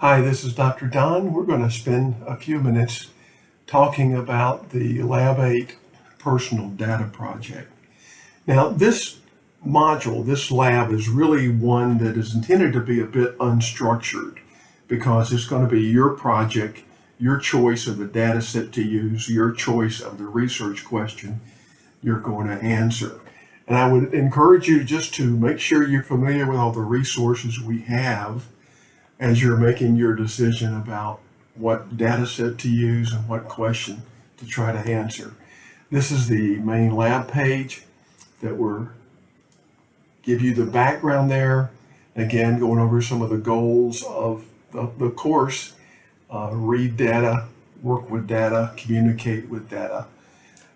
Hi, this is Dr. Don. We're going to spend a few minutes talking about the Lab 8 Personal Data Project. Now, this module, this lab, is really one that is intended to be a bit unstructured because it's going to be your project, your choice of the data set to use, your choice of the research question you're going to answer. And I would encourage you just to make sure you're familiar with all the resources we have as you're making your decision about what data set to use and what question to try to answer. This is the main lab page that we're give you the background there. Again, going over some of the goals of the, the course, uh, read data, work with data, communicate with data.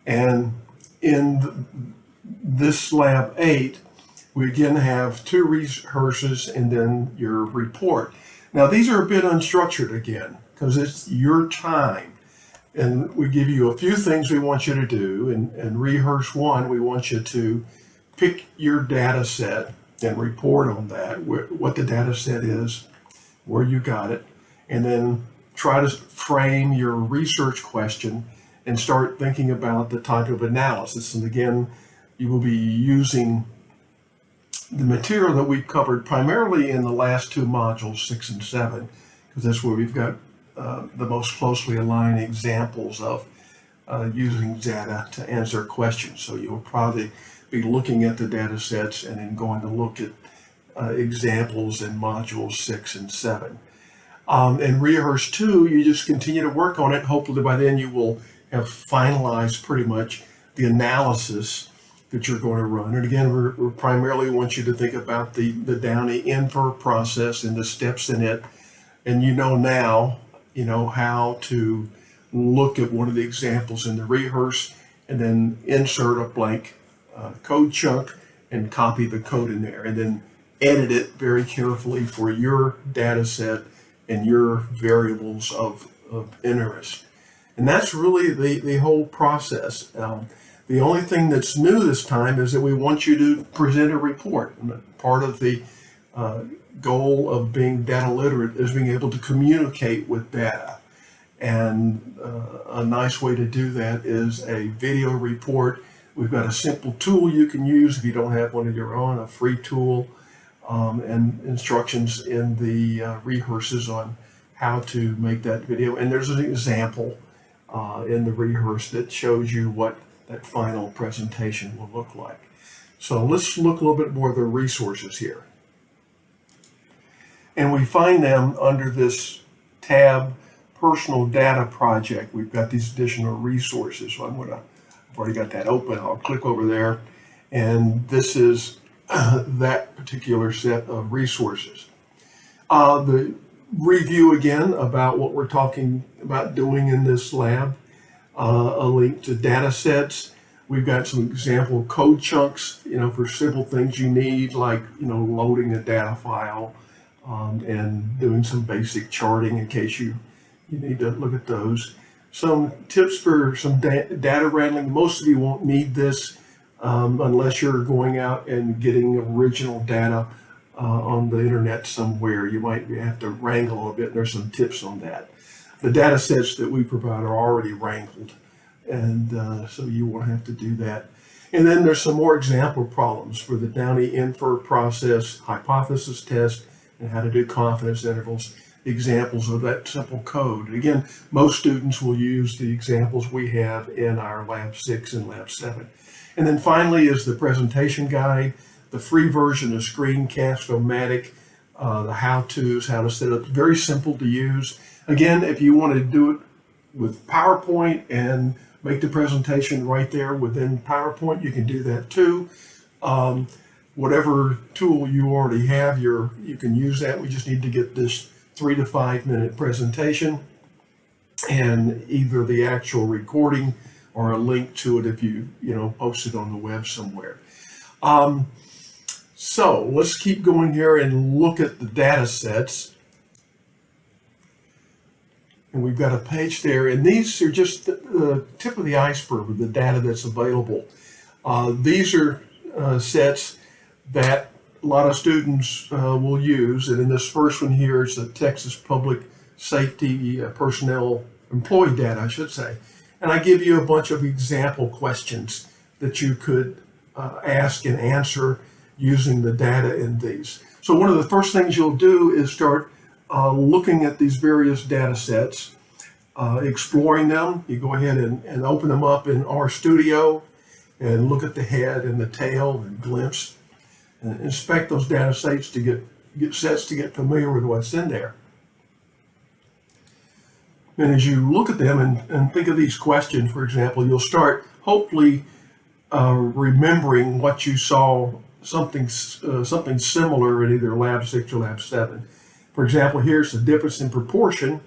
And in this lab eight, we again have two rehearses and then your report. Now these are a bit unstructured again, because it's your time. And we give you a few things we want you to do. And, and rehearse one, we want you to pick your data set and report on that, what the data set is, where you got it, and then try to frame your research question and start thinking about the type of analysis. And again, you will be using the material that we've covered primarily in the last two modules, six and seven, because that's where we've got uh, the most closely aligned examples of uh, using data to answer questions. So you'll probably be looking at the data sets and then going to look at uh, examples in modules six and seven. Um, and rehearse two, you just continue to work on it. Hopefully by then you will have finalized pretty much the analysis that you're going to run. And again, we we primarily want you to think about the, the Downey infer process and the steps in it. And you know now, you know, how to look at one of the examples in the rehearse and then insert a blank uh, code chunk and copy the code in there and then edit it very carefully for your data set and your variables of, of interest. And that's really the, the whole process. Um, the only thing that's new this time is that we want you to present a report. Part of the uh, goal of being data literate is being able to communicate with data. And uh, a nice way to do that is a video report. We've got a simple tool you can use if you don't have one of your own, a free tool, um, and instructions in the uh, rehearses on how to make that video. And there's an example uh, in the rehearse that shows you what that final presentation will look like. So let's look a little bit more of the resources here. And we find them under this tab, Personal Data Project. We've got these additional resources. So I'm gonna, I've already got that open. I'll click over there. And this is that particular set of resources. Uh, the review again about what we're talking about doing in this lab, uh, a link to data sets. We've got some example code chunks, you know, for simple things you need, like, you know, loading a data file um, and doing some basic charting in case you, you need to look at those. Some tips for some da data wrangling. Most of you won't need this um, unless you're going out and getting original data uh, on the internet somewhere. You might have to wrangle a bit. There's some tips on that. The data sets that we provide are already wrangled, and uh, so you won't have to do that. And then there's some more example problems for the Downey infer process, hypothesis test, and how to do confidence intervals, examples of that simple code. Again, most students will use the examples we have in our Lab 6 and Lab 7. And then finally is the presentation guide the free version of Screencast-O-Matic, uh, the how-tos, how to set up, very simple to use. Again, if you want to do it with PowerPoint and make the presentation right there within PowerPoint, you can do that too. Um, whatever tool you already have, you you can use that. We just need to get this three to five minute presentation and either the actual recording or a link to it if you, you know, post it on the web somewhere. Um, so let's keep going here and look at the data sets. And we've got a page there, and these are just the, tip of the iceberg of the data that's available. Uh, these are uh, sets that a lot of students uh, will use. And in this first one here is the Texas Public Safety uh, Personnel Employee Data, I should say. And I give you a bunch of example questions that you could uh, ask and answer using the data in these. So one of the first things you'll do is start uh, looking at these various data sets, uh, exploring them. You go ahead and, and open them up in RStudio and look at the head and the tail and glimpse and inspect those data sets to get, get sets to get familiar with what's in there. And as you look at them and, and think of these questions, for example, you'll start hopefully uh, remembering what you saw something uh, something similar in either lab six or lab seven. For example, here's the difference in proportion.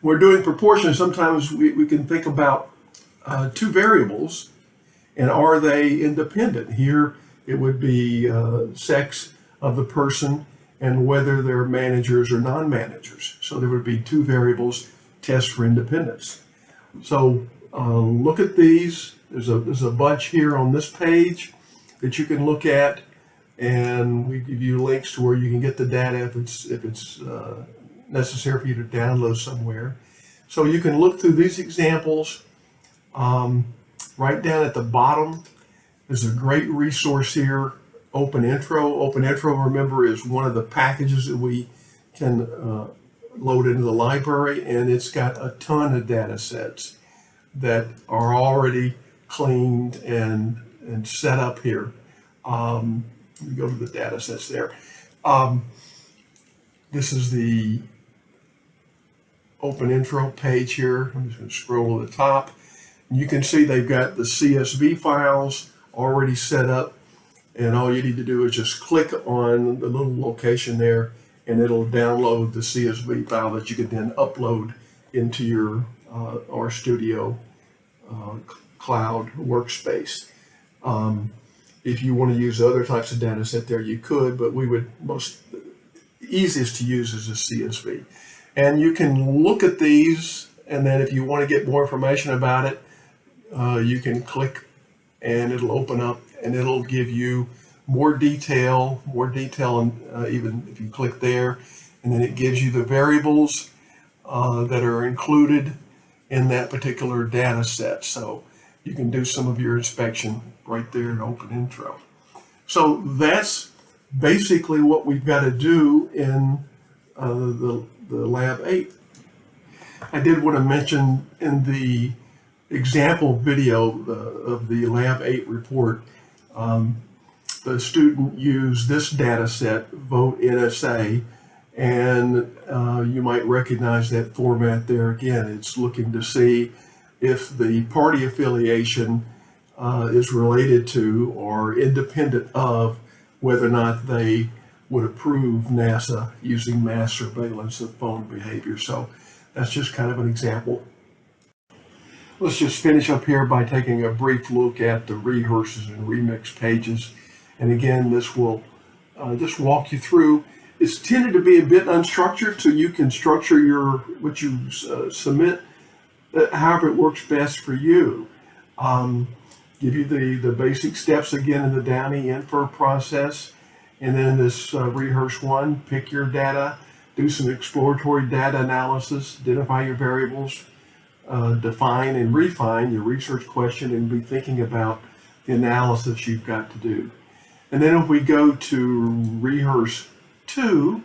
When we're doing proportion, sometimes we, we can think about uh, two variables and are they independent? Here it would be uh, sex of the person and whether they're managers or non-managers. So there would be two variables test for independence. So uh, look at these. There's a, there's a bunch here on this page that you can look at and we give you links to where you can get the data if it's, if it's uh, necessary for you to download somewhere. So you can look through these examples. Um, right down at the bottom, there's a great resource here, Open Intro. Open Intro, remember, is one of the packages that we can uh, load into the library, and it's got a ton of data sets that are already cleaned and, and set up here. Um, we go to the data sets there. Um, this is the open intro page here. I'm just going to scroll to the top. You can see they've got the CSV files already set up. And all you need to do is just click on the little location there and it'll download the CSV file that you can then upload into your uh, RStudio uh, cloud workspace. Um, if you want to use other types of data set there, you could, but we would most easiest to use is a CSV. And you can look at these, and then if you want to get more information about it, uh, you can click and it'll open up and it'll give you more detail, more detail, and uh, even if you click there, and then it gives you the variables uh, that are included in that particular data set. So you can do some of your inspection right there in Open Intro. So that's basically what we've got to do in uh, the, the Lab 8. I did want to mention in the example video uh, of the Lab 8 report, um, the student used this data set, Vote NSA, and uh, you might recognize that format there again. It's looking to see if the party affiliation uh, is related to or independent of whether or not they would approve NASA using mass surveillance of phone behavior. So that's just kind of an example. Let's just finish up here by taking a brief look at the rehearses and remix pages. And again, this will uh, just walk you through. It's tended to be a bit unstructured, so you can structure your what you uh, submit however it works best for you. Um, give you the, the basic steps again in the Downey infer process. And then this uh, rehearse one, pick your data, do some exploratory data analysis, identify your variables, uh, define and refine your research question and be thinking about the analysis you've got to do. And then if we go to rehearse two,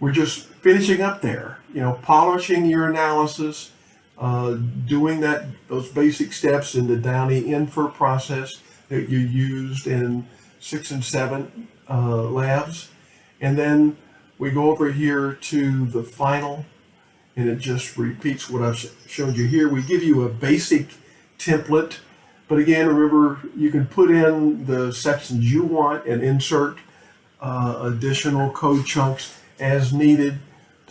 we're just finishing up there, you know, polishing your analysis, uh, doing that those basic steps in the Downey infer process that you used in six and seven uh, labs. And then we go over here to the final and it just repeats what I've shown you here. We give you a basic template, but again, remember you can put in the sections you want and insert uh, additional code chunks as needed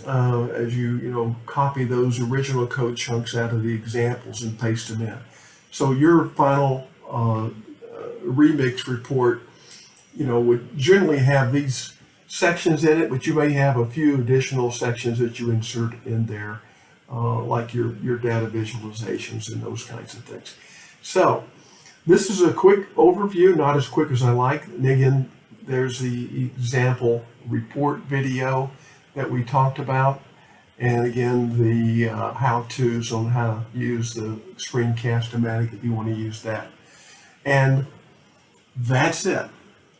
uh, as you, you know, copy those original code chunks out of the examples and paste them in. So your final uh, uh remix report, you know, would generally have these sections in it, but you may have a few additional sections that you insert in there, uh, like your, your data visualizations and those kinds of things. So this is a quick overview, not as quick as I like. And again, there's the example report video that we talked about. And again, the uh, how-tos on how to use the screencast-o-matic if you want to use that. And that's it.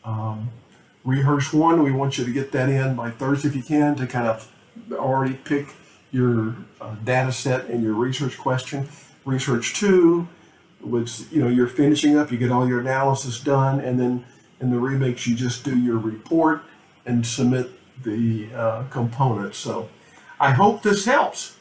Um, rehearse one, we want you to get that in by Thursday if you can to kind of already pick your uh, data set and your research question. Research two, which you know you're finishing up, you get all your analysis done, and then in the remix you just do your report and submit the uh, components. So I hope this helps.